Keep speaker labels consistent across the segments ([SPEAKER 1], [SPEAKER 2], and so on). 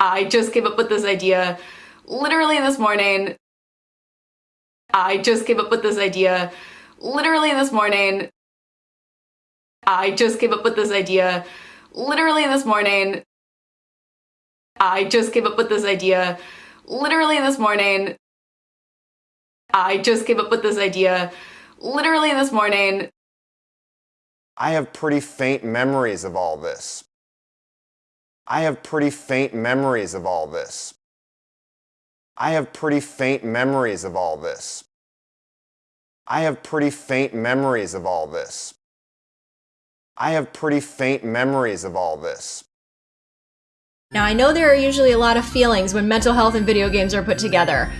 [SPEAKER 1] I just came up with this idea literally this morning. I just came up with this idea literally this morning. I just came up with this idea literally this morning. I just came up with this idea literally this morning. I just came up with this idea literally this morning.
[SPEAKER 2] I have pretty faint memories of all this. I have pretty faint memories of all this. I have pretty faint memories of all this. I have pretty faint memories of all this. I have pretty faint memories of all this.
[SPEAKER 3] Now, I know there are usually a lot of feelings when mental health and video games are put together.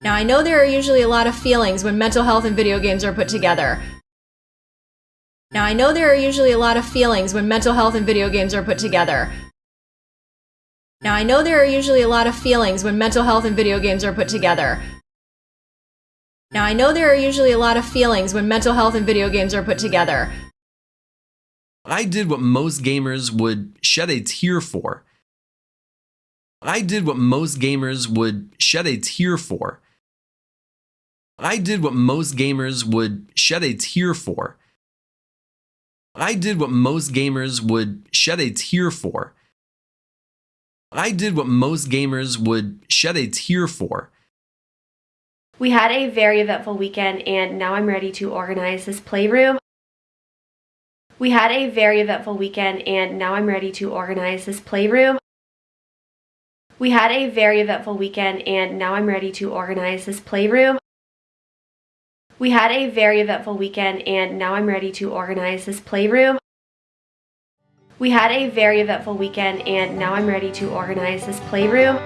[SPEAKER 3] Now, I know there are usually a lot of feelings when mental health and video games are put together. Now, I know there are usually a lot of feelings when mental health and video games are put together. Now, I know there are usually a lot of feelings when mental health and video games are put together. Now, I know there are usually a lot of feelings when mental health and video games are put together.
[SPEAKER 4] I did what most gamers would shed a tear for. I did what most gamers would shed a tear for. I did what most gamers would shed a tear for. I did what most gamers would shed a tear for. I did what most gamers would shed a tear for.
[SPEAKER 5] We had a very eventful weekend and now I'm ready to organize this playroom. We had a very eventful weekend and now I'm ready to organize this playroom. We had a very eventful weekend and now I'm ready to organize this playroom. We had a very eventful weekend and now I'm ready to organize this playroom. We had a very eventful weekend and now I'm ready to organize this playroom.